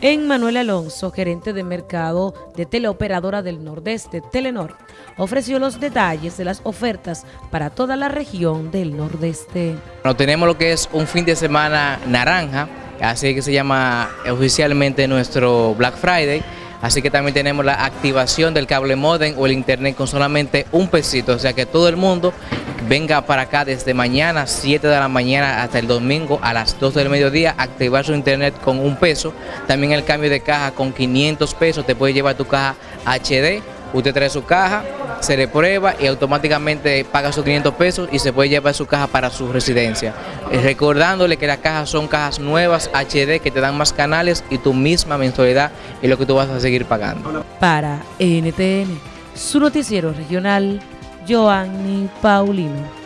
En Manuel Alonso, gerente de mercado de teleoperadora del Nordeste, Telenor, ofreció los detalles de las ofertas para toda la región del Nordeste. Bueno, tenemos lo que es un fin de semana naranja, así que se llama oficialmente nuestro Black Friday, así que también tenemos la activación del cable modem o el internet con solamente un pesito, o sea que todo el mundo venga para acá desde mañana 7 de la mañana hasta el domingo a las 2 del mediodía, activar su internet con un peso, también el cambio de caja con 500 pesos, te puede llevar tu caja HD, usted trae su caja, se le prueba y automáticamente paga sus 500 pesos y se puede llevar su caja para su residencia. Eh, recordándole que las cajas son cajas nuevas HD que te dan más canales y tu misma mensualidad es lo que tú vas a seguir pagando. Para NTN, su noticiero regional, Joanny Paulino.